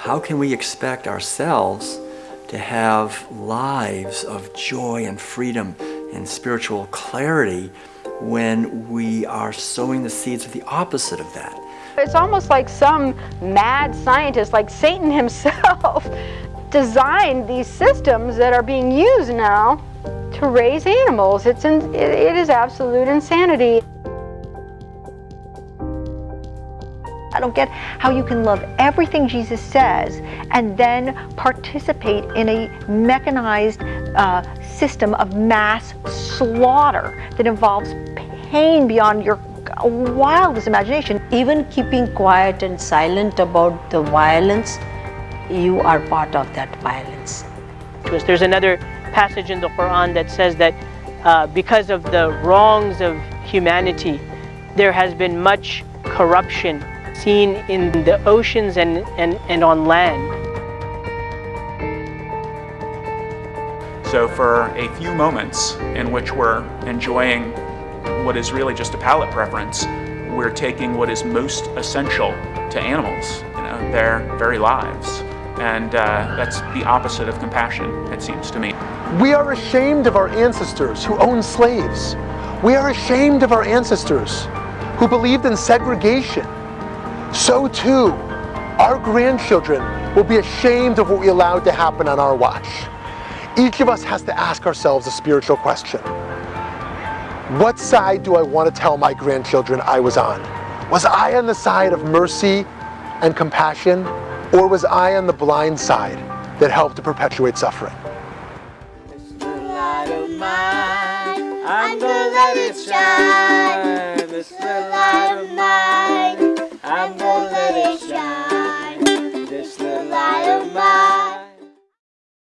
how can we expect ourselves to have lives of joy and freedom and spiritual clarity when we are sowing the seeds of the opposite of that? It's almost like some mad scientist, like Satan himself, designed these systems that are being used now to raise animals. It's in, it is absolute insanity. I don't get how you can love everything Jesus says and then participate in a mechanized uh, system of mass slaughter that involves pain beyond your wildest imagination. Even keeping quiet and silent about the violence, you are part of that violence. There's another passage in the Quran that says that uh, because of the wrongs of humanity, there has been much corruption seen in the oceans and, and, and on land. So for a few moments in which we're enjoying what is really just a palate preference, we're taking what is most essential to animals, you know, their very lives. And uh, that's the opposite of compassion, it seems to me. We are ashamed of our ancestors who owned slaves. We are ashamed of our ancestors who believed in segregation. So too, our grandchildren will be ashamed of what we allowed to happen on our watch. Each of us has to ask ourselves a spiritual question. What side do I want to tell my grandchildren I was on? Was I on the side of mercy and compassion, or was I on the blind side that helped to perpetuate suffering? I'm gonna let it shine.